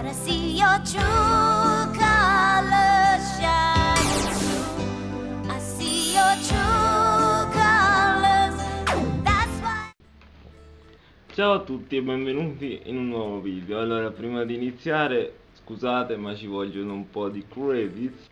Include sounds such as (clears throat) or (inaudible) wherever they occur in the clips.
But I see your true colors shining through. I see your true colors. That's why. Ciao a tutti e benvenuti in un nuovo video. Allora, prima di iniziare, scusate ma ci vogliono un po' di credits.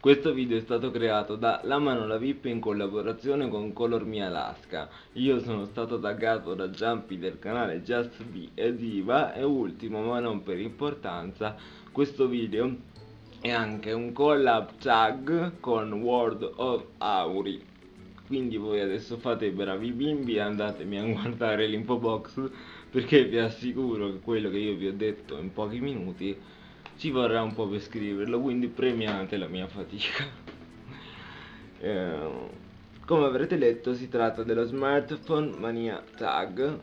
Questo video è stato creato da La Manola VIP in collaborazione con Color Me Alaska. Io sono stato taggato da Jumpy del canale Just Be ed Iva e ultimo ma non per importanza, questo video è anche un collab tag con World of Auri. Quindi voi adesso fate i bravi bimbi e andatemi a guardare l'info box perché vi assicuro che quello che io vi ho detto in pochi minuti ci vorrà un po' per scriverlo, quindi premiate la mia fatica. (laughs) Eh, come avrete letto si tratta dello Smartphone Mania Tag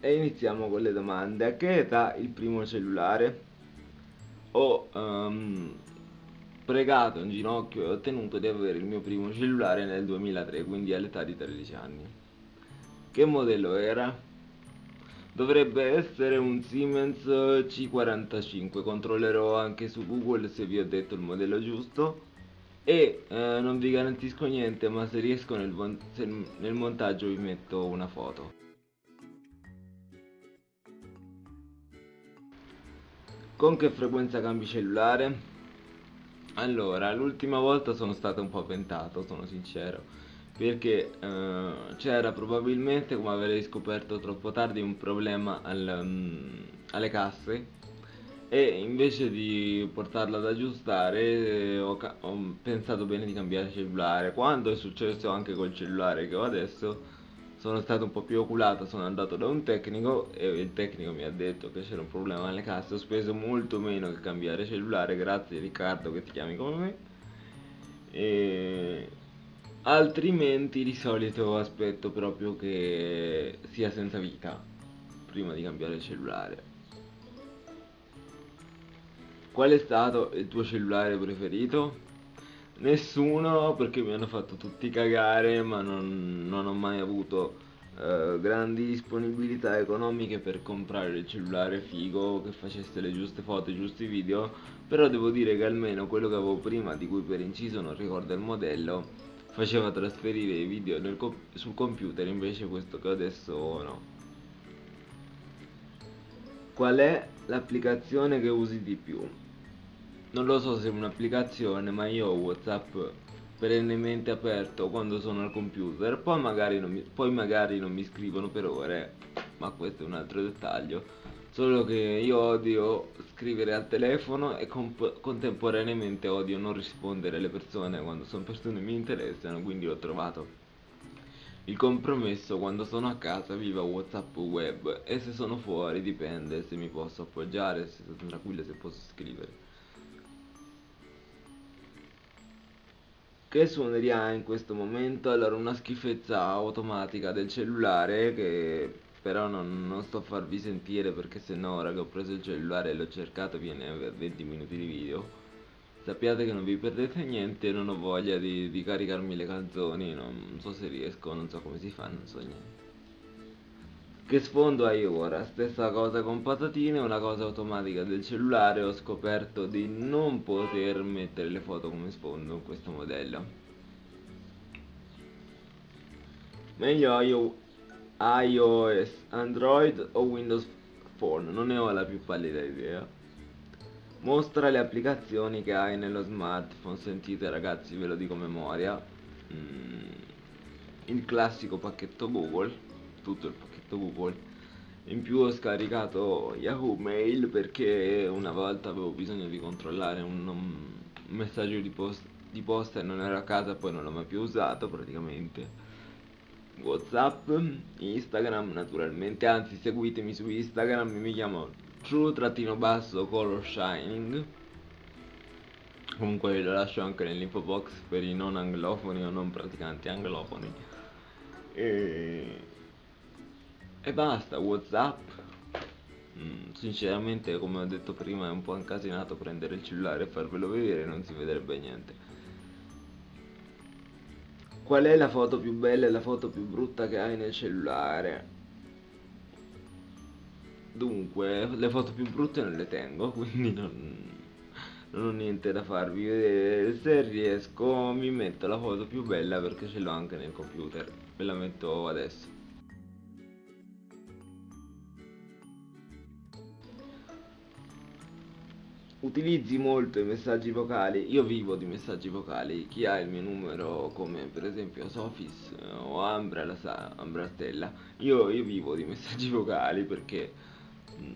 e iniziamo con le domande. A che età il primo cellulare? Ho ehm, pregato in ginocchio e ottenuto di avere il mio primo cellulare nel 2003, quindi all'età di 13 anni. Che modello era? Dovrebbe essere un Siemens C45, controllerò anche su Google se vi ho detto il modello giusto e eh, non vi garantisco niente ma se riesco nel, se nel montaggio vi metto una foto. Con che frequenza cambi cellulare? Allora, l'ultima volta sono stato un po' avventato, sono sincero, perché eh, c'era probabilmente, come avrei scoperto troppo tardi, un problema al, um, alle casse e invece di portarla ad aggiustare eh, ho, ho pensato bene di cambiare cellulare. Quando è successo anche col cellulare che ho adesso, sono stato un po' più oculato, sono andato da un tecnico e il tecnico mi ha detto che c'era un problema alle casse, ho speso molto meno che cambiare cellulare, grazie Riccardo che ti chiami come me. E... Altrimenti di solito aspetto proprio che sia senza vita prima di cambiare cellulare. Qual è stato il tuo cellulare preferito? Nessuno perché mi hanno fatto tutti cagare ma non, non ho mai avuto eh, grandi disponibilità economiche per comprare il cellulare figo che facesse le giuste foto, i giusti video però devo dire che almeno quello che avevo prima di cui per inciso non ricordo il modello faceva trasferire i video co sul computer invece questo che adesso no. Qual è l'applicazione che usi di più? non lo so se è un'applicazione ma io ho whatsapp perennemente aperto quando sono al computer. Poi magari, non mi, poi magari non mi scrivono per ore ma questo è un altro dettaglio solo che io odio scrivere al telefono e contemporaneamente odio non rispondere alle persone quando sono persone che mi interessano quindi ho trovato il compromesso quando sono a casa viva whatsapp web. E se sono fuori dipende se mi posso appoggiare se sono tranquillo se posso scrivere. Che suoneria in questo momento? Allora una schifezza automatica del cellulare che però non, non sto a farvi sentire perché se no ora che ho preso il cellulare e l'ho cercato viene a 20 minuti di video sappiate che non vi perdete niente non ho voglia di, di caricarmi le canzoni non so se riesco non so come si fa non so niente che sfondo hai ora? Stessa cosa con patatine, una cosa automatica del cellulare, ho scoperto di non poter mettere le foto come sfondo in questo modello. Meglio iOS, Android o Windows Phone, non ne ho la più pallida idea. Mostra le applicazioni che hai nello smartphone, sentite ragazzi ve lo dico a memoria. Mm, il classico pacchetto Google, tutto il pacchetto Google. In più ho scaricato Yahoo Mail perché una volta avevo bisogno di controllare un, messaggio di, post, di posta e non ero a casa poi non l'ho mai più usato praticamente Whatsapp, Instagram naturalmente, anzi seguitemi su Instagram, mi chiamo true-color shining. Comunque lo lascio anche nell'info box per i non anglofoni o non praticanti anglofoni. E e basta whatsapp mm, sinceramente come ho detto prima è un po' incasinato prendere il cellulare e farvelo vedere non si vedrebbe niente qual è la foto più bella e la foto più brutta che hai nel cellulare Dunque, le foto più brutte non le tengo, (laughs) quindi non, non ho niente da farvi vedere. Se riesco mi metto la foto più bella perché ce l'ho anche nel computer. Ve la metto adesso. Utilizzi molto i messaggi vocali, io vivo di messaggi vocali, chi ha il mio numero come per esempio Sofis o Ambra, la sa, Ambra Stella, io, io vivo di messaggi (laughs) vocali perché mh, mm,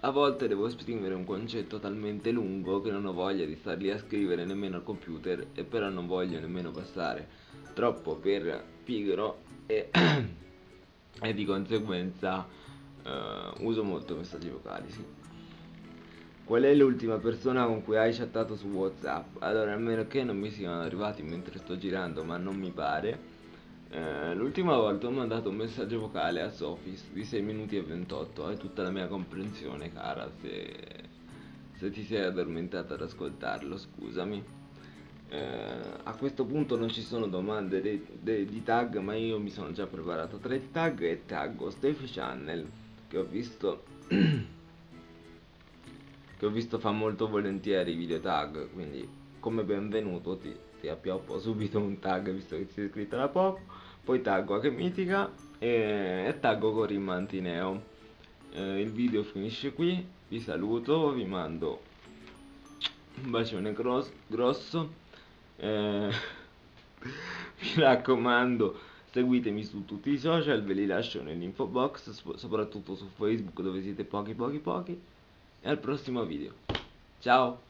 a volte devo esprimere un concetto talmente lungo che non ho voglia di star lì a scrivere nemmeno al computer e però non voglio nemmeno passare troppo per pigro e, (clears throat) e di conseguenza uh, uso molto messaggi vocali, sì. Qual è l'ultima persona con cui hai chattato su Whatsapp? Allora, a meno che non mi siano arrivati mentre sto girando, ma non mi pare. Eh, l'ultima volta ho mandato un messaggio vocale a Sofis di 6 minuti e 28. Hai tutta la mia comprensione, cara, se, se ti sei addormentata ad ascoltarlo, scusami. Eh, a questo punto non ci sono domande de, de, di tag, ma io mi sono già preparato tre tag e taggo Steffi Channel, che ho visto... (clears throat) che ho visto fa molto volentieri i video tag, quindi come benvenuto ti, ti appioppo subito un tag visto che ti sei iscritto da poco, poi taggo a che mitica e, e taggo Corin Mantineo. Eh, il video finisce qui, vi saluto, vi mando un bacione grosso, grosso. Eh, (laughs) mi raccomando seguitemi su tutti i social, ve li lascio nell'info box, soprattutto su Facebook dove siete pochi pochi pochi e al prossimo video. Ciao!